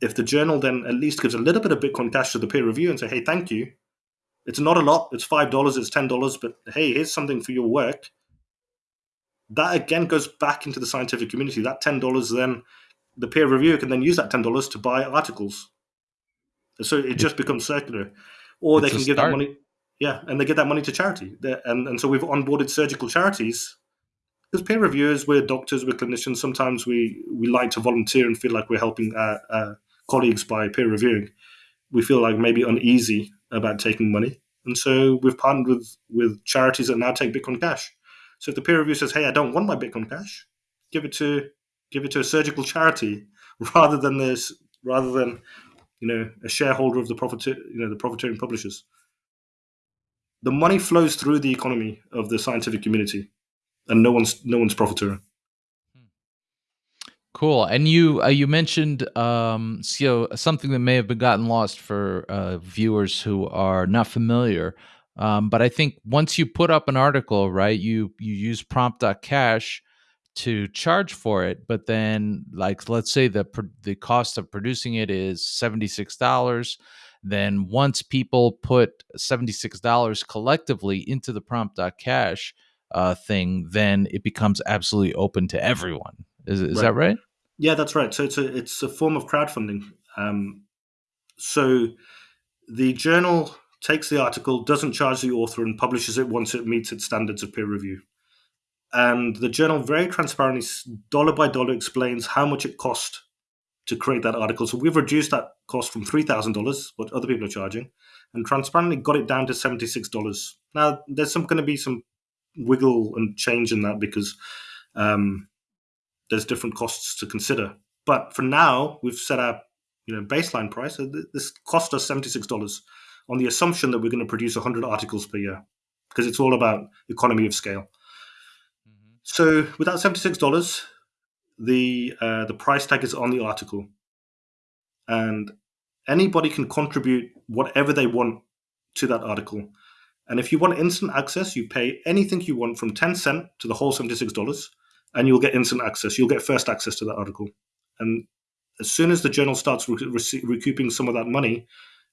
if the journal then at least gives a little bit of Bitcoin Cash to the peer review and say, hey, thank you. It's not a lot. It's five dollars. It's ten dollars. But hey, here's something for your work. That again goes back into the scientific community. That ten dollars then the peer reviewer can then use that ten dollars to buy articles. So it just becomes circular, or it's they can give that money. Yeah, and they get that money to charity, and and so we've onboarded surgical charities. Because peer reviewers, we're doctors, we're clinicians. Sometimes we we like to volunteer and feel like we're helping our, our colleagues by peer reviewing. We feel like maybe uneasy about taking money, and so we've partnered with with charities that now take Bitcoin Cash. So if the peer review says, "Hey, I don't want my Bitcoin Cash," give it to give it to a surgical charity rather than this rather than you know, a shareholder of the profit, you know, the profiteering publishers. The money flows through the economy of the scientific community, and no one's no one's profiteering. Cool. And you uh, you mentioned um, so something that may have been gotten lost for uh, viewers who are not familiar. Um, but I think once you put up an article, right, you you use prompt.cash to charge for it but then like let's say the the cost of producing it is $76 then once people put $76 collectively into the prompt.cash uh, thing then it becomes absolutely open to everyone is, is right. that right yeah that's right so it's a it's a form of crowdfunding um, so the journal takes the article doesn't charge the author and publishes it once it meets its standards of peer review and the journal very transparently, dollar by dollar, explains how much it cost to create that article. So we've reduced that cost from three thousand dollars, what other people are charging, and transparently got it down to seventy six dollars. Now there's some going to be some wiggle and change in that because um, there's different costs to consider. But for now, we've set our you know baseline price. This cost us seventy six dollars on the assumption that we're going to produce hundred articles per year because it's all about economy of scale. So with that seventy six dollars, the uh, the price tag is on the article, and anybody can contribute whatever they want to that article. And if you want instant access, you pay anything you want from ten cent to the whole seventy six dollars, and you'll get instant access. You'll get first access to that article, and as soon as the journal starts re- re- recouping some of that money,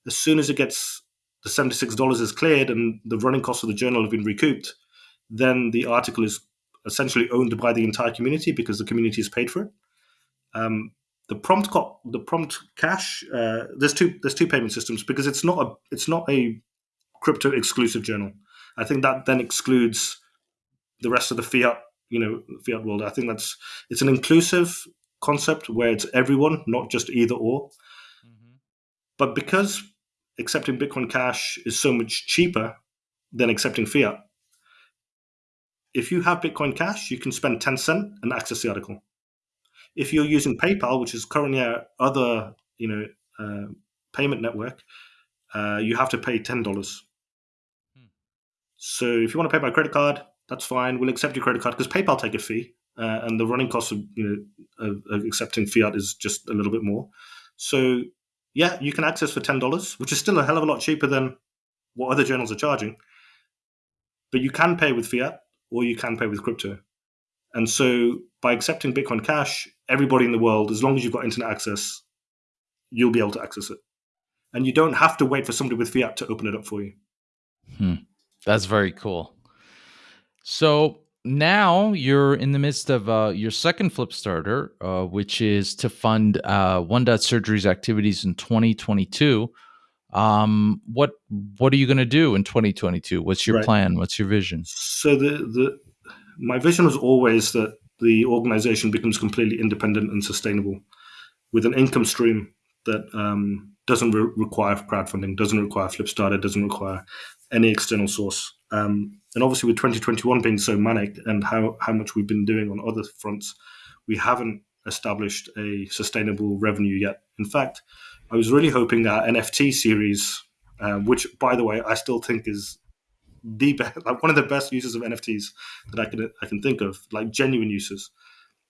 as soon as it gets the seventy six dollars is cleared and the running costs of the journal have been recouped, then the article is essentially owned by the entire community because the community is paid for it. Um, the prompt co- the prompt cash uh, there's two there's two payment systems because it's not a it's not a crypto exclusive journal. I think that then excludes the rest of the fiat you know fiat world. I think that's it's an inclusive concept where it's everyone, not just either or. Mm-hmm. But because accepting Bitcoin Cash is so much cheaper than accepting fiat. If you have Bitcoin Cash, you can spend 10 cent and access the article. If you're using PayPal, which is currently our other you know uh, payment network, uh, you have to pay ten dollars. Hmm. So if you want to pay by credit card, that's fine. We'll accept your credit card because PayPal take a fee, uh, and the running cost of you know of, of accepting fiat is just a little bit more. So yeah, you can access for ten dollars, which is still a hell of a lot cheaper than what other journals are charging. But you can pay with fiat or you can pay with crypto. And so by accepting Bitcoin Cash, everybody in the world, as long as you've got internet access, you'll be able to access it. And you don't have to wait for somebody with fiat to open it up for you. Hmm. That's very cool. So now you're in the midst of uh, your second Flipstarter, uh, which is to fund uh, One Dot Surgery's activities in 2022. Um, what what are you going to do in 2022? What's your right. plan? What's your vision? So the the my vision was always that the organization becomes completely independent and sustainable with an income stream that um, doesn't re- require crowdfunding, doesn't require Flipstarter, doesn't require any external source. Um, and obviously, with 2021 being so manic and how, how much we've been doing on other fronts, we haven't established a sustainable revenue yet. In fact, I was really hoping our NFT series, uh, which, by the way, I still think is the like one of the best uses of NFTs that I can I can think of, like genuine uses.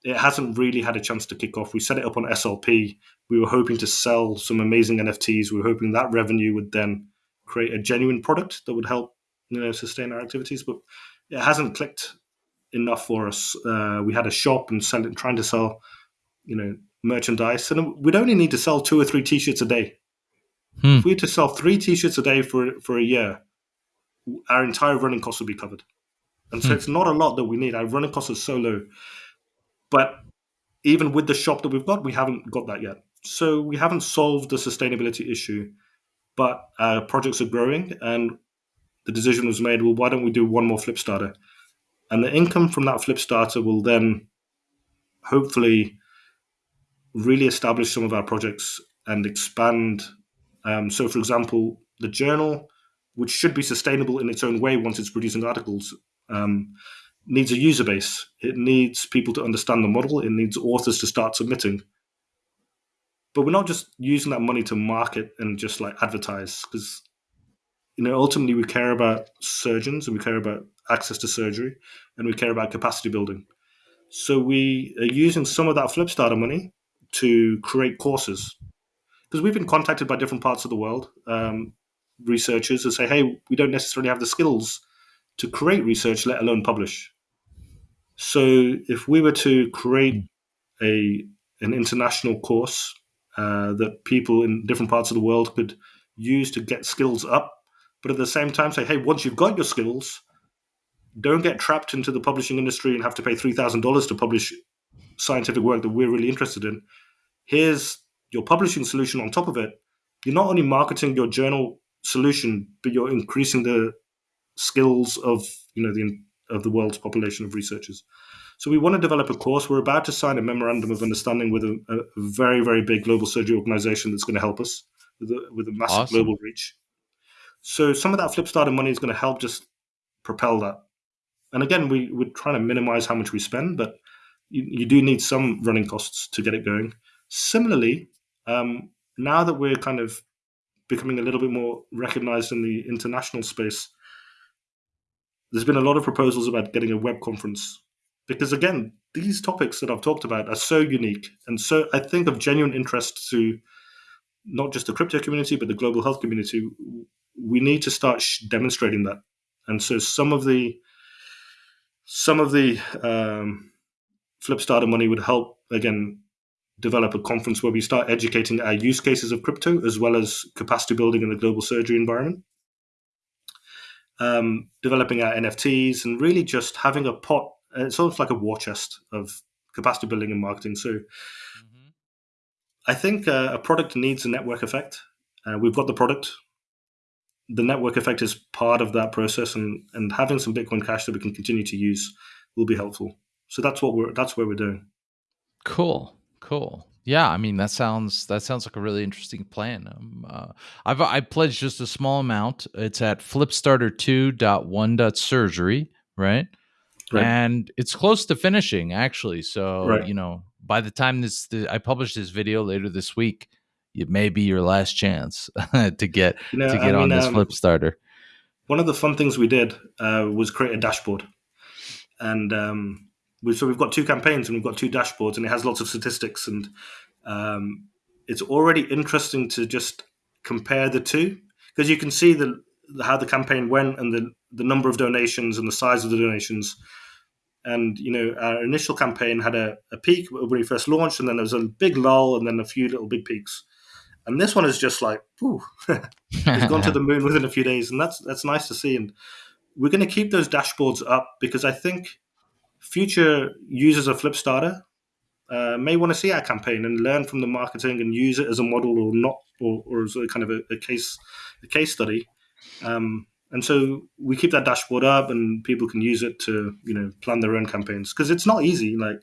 It hasn't really had a chance to kick off. We set it up on SLP. We were hoping to sell some amazing NFTs. We were hoping that revenue would then create a genuine product that would help you know sustain our activities, but it hasn't clicked enough for us. Uh, we had a shop and selling, trying to sell, you know, merchandise, and we'd only need to sell two or three T-shirts a day. Hmm. If we had to sell three T-shirts a day for for a year, our entire running costs would be covered. And so hmm. it's not a lot that we need. Our running costs are so low. But even with the shop that we've got, we haven't got that yet. So we haven't solved the sustainability issue, but our projects are growing and the decision was made, well, why don't we do one more Flipstarter? And the income from that Flipstarter will then hopefully really establish some of our projects and expand. Um, so, for example, the journal which should be sustainable in its own way once it's producing articles, um, needs a user base. It needs people to understand the model. It needs authors to start submitting. But we're not just using that money to market and just like advertise because you know ultimately we care about surgeons and we care about access to surgery and we care about capacity building. So we are using some of that Flipstarter money to create courses because we've been contacted by different parts of the world. Um, researchers and say, hey, we don't necessarily have the skills to create research, let alone publish. So if we were to create a an international course uh, that people in different parts of the world could use to get skills up, but at the same time say, hey, once you've got your skills, don't get trapped into the publishing industry and have to pay three thousand dollars to publish scientific work that we're really interested in. Here's your publishing solution on top of it. You're not only marketing your journal solution, but you're increasing the skills of you know the of the world's population of researchers. So we want to develop a course. We're about to sign a memorandum of understanding with a, a very very big global surgery organization that's going to help us with a, with a massive awesome. global reach. So some of that Flipstarter money is going to help just propel that. And again, we, we're trying to minimize how much we spend, but you, you do need some running costs to get it going. Similarly, um, now that we're kind of becoming a little bit more recognized in the international space, there's been a lot of proposals about getting a web conference because again these topics that i've talked about are so unique and so i think of genuine interest to not just the crypto community but the global health community we need to start demonstrating that and so some of the some of the um, flipstarter money would help again develop a conference where we start educating our use cases of crypto as well as capacity building in the global surgery environment. Um, developing our NFTs and really just having a pot. Uh, it's almost like a war chest of capacity building and marketing. So mm-hmm. I think uh, a product needs a network effect. Uh, we've got the product. The network effect is part of that process, and, and having some Bitcoin Cash that we can continue to use will be helpful. So that's what we're that's where we're doing. Cool. Cool. Yeah, I mean that sounds that sounds like a really interesting plan. Um, uh, I've I pledged just a small amount. It's at flipstarter2.1.surgery, right? Right. And it's close to finishing actually. So, Right. you know, by the time this the, I publish this video later this week, it may be your last chance to get You know, to I get on mean, this um, Flipstarter. one of the fun things we did uh, was create a dashboard, and um, we, so we've got two campaigns and we've got two dashboards, and it has lots of statistics, and um, it's already interesting to just compare the two because you can see the how the campaign went and the the number of donations and the size of the donations. And you know, our initial campaign had a, a peak when we first launched, and then there was a big lull, and then a few little big peaks. And this one is just like, whew, it's gone to the moon within a few days, and that's that's nice to see. And we're going to keep those dashboards up because I think future users of Flipstarter uh, may want to see our campaign and learn from the marketing and use it as a model or not, or, or as a kind of a, a case a case study. Um, and so we keep that dashboard up, and people can use it to you know plan their own campaigns because it's not easy. Like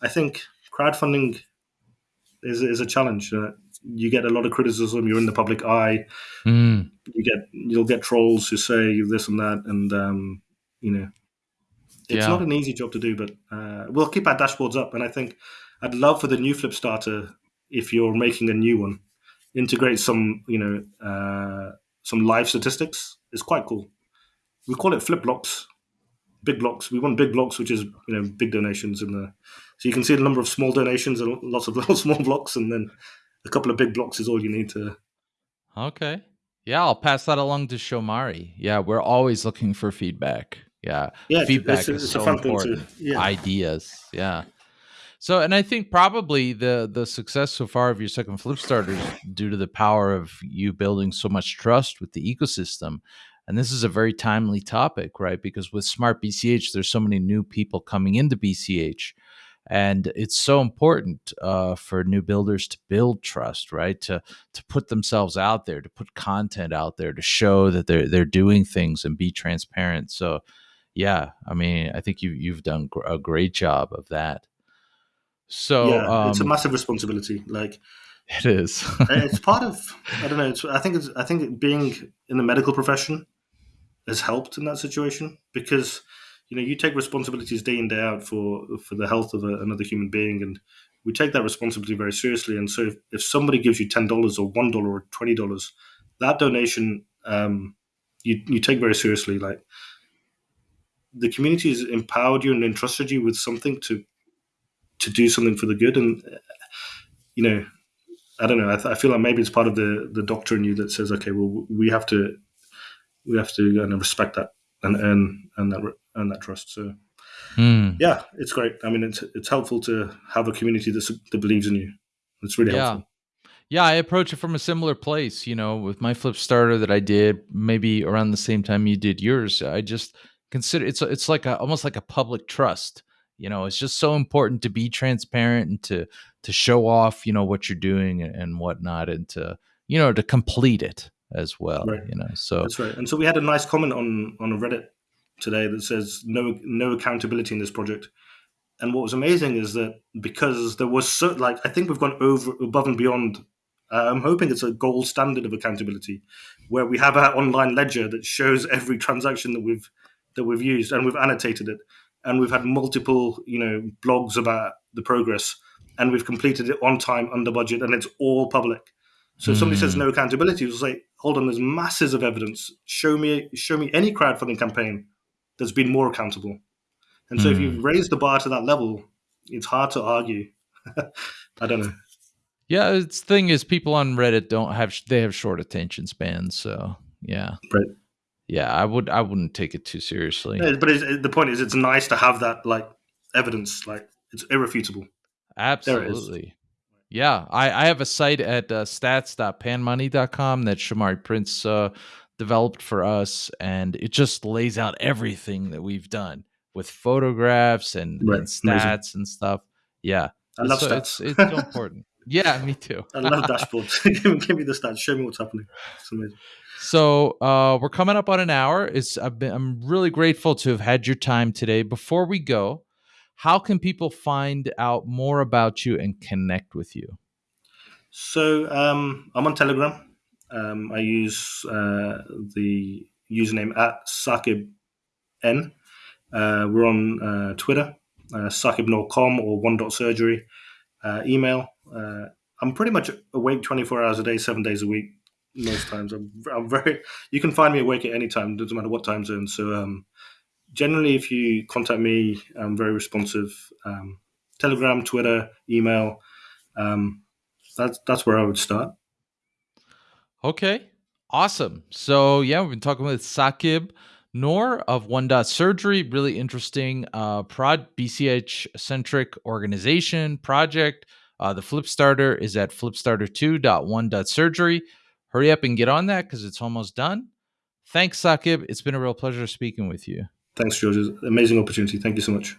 I think crowdfunding is is a challenge. Uh, you get a lot of criticism. You're in the public eye. Mm, You get you'll get trolls who say this and that, and um, you know it's Yeah. not an easy job to do. But uh, we'll keep our dashboards up, and I think I'd love for the new Flipstarter if you're making a new one, integrate some you know uh, some live statistics. It's quite cool. We call it Flip Blocks, big blocks. We want big blocks, which is you know big donations in the. So you can see the number of small donations and lots of little small blocks, and then a couple of big blocks is all you need to Okay. Yeah, I'll pass that along to Shomari. Yeah, we're always looking for feedback. Yeah, Yeah, it's, feedback it's, a, is a so fun thing to. important. Yeah, Ideas. Yeah. So, and I think probably the the success so far of your second Flipstarter is due to the power of you building so much trust with the ecosystem. And this is a very timely topic, right? Because with Smart BCH, there's so many new people coming into BCH, and it's so important uh, for new builders to build trust, right? To to put themselves out there, to put content out there, to show that they're they're doing things and be transparent. So, yeah, I mean, I think you you've done gr- a great job of that. So yeah, it's a um, massive responsibility. Like it is. it's part of. I don't know. It's, I think it's. I think being in the medical profession has helped in that situation because you know you take responsibilities day in day out for for the health of a, another human being, and we take that responsibility very seriously. And so if, if somebody gives you ten dollars or one dollar or twenty dollars, that donation um, you you take very seriously. Like the community has empowered you and entrusted you with something to to do something for the good, and you know. I don't know. I, th- I feel like maybe it's part of the, the doctor in you that says, okay, well, we have to we have to of respect that and earn earn that earn that trust. So Hmm. yeah, it's great. I mean, it's it's helpful to have a community that that believes in you. It's really Yeah. helpful. Yeah, I approach it from a similar place, you know, with my Flipstarter that I did maybe around the same time you did yours. I just consider it's it's like a almost like a public trust. You know, it's just so important to be transparent and to to show off, you know, what you're doing and, and whatnot, and to you know to complete it as well. Right. You know, so That's right. And so we had a nice comment on on Reddit today that says no no accountability in this project. And what was amazing is that because there was so like I think we've gone over above and beyond. Uh, I'm hoping it's a gold standard of accountability, where we have our online ledger that shows every transaction that we've that we've used and we've annotated it, and we've had multiple you know blogs about the progress, and we've completed it on time, under budget, and it's all public. So if somebody says Hmm. no accountability, we'll say, hold on, there's masses of evidence. Show me show me any crowdfunding campaign that's been more accountable. And so if Hmm. you've raised the bar to that level, it's hard to argue. I don't know. yeah, it's thing is people on Reddit don't have they have short attention spans, so yeah. Right. Yeah, I would I wouldn't take it too seriously. Yeah, But it's, the point is, it's nice to have that like evidence. Like it's irrefutable. Absolutely. Yeah, I, I have a site at uh, stats.panmoney.com that Shomari Prince uh, developed for us, and it just lays out everything that we've done with photographs and, Right, and amazing. stats and stuff. Yeah, I love so stats. it's it's so important. Yeah, me too. I love dashboards. give, me, give me the stats. Show me what's happening. It's amazing. So uh, we're coming up on an hour. It's I've been, I'm really grateful to have had your time today. Before we go, how can people find out more about you and connect with you? So um, I'm on Telegram. Um, I use uh, the username at Saqib N. Uh, we're on uh, Twitter, uh, saqibnoor.com or one dot surgery. Uh, email. Uh, I'm pretty much awake 24 hours a day, seven days a week. Most times, I'm, I'm very. You can find me awake at any time. Doesn't matter what time zone. So um, generally, if you contact me, I'm very responsive. Um, Telegram, Twitter, email. Um, that's that's where I would start. Okay, awesome. So yeah, we've been talking with Saqib Noor of One Dot Surgery. Really interesting uh, prod BCH centric organization project. Uh, the Flipstarter is at flipstarter2.1.surgery. Hurry up and get on that because it's almost done. Thanks, Saqib. It's been a real pleasure speaking with you. Thanks, George. Amazing opportunity. Thank you so much.